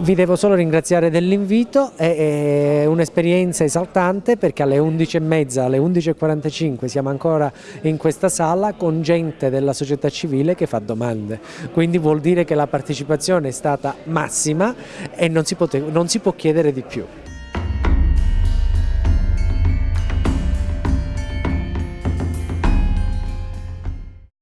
vi devo solo ringraziare dell'invito, è, un'esperienza esaltante perché alle 11.30, alle 11.45 siamo ancora in questa sala con gente della società civile che fa domande, quindi vuol dire che la partecipazione è stata massima e non si, pote, non si può chiedere di più.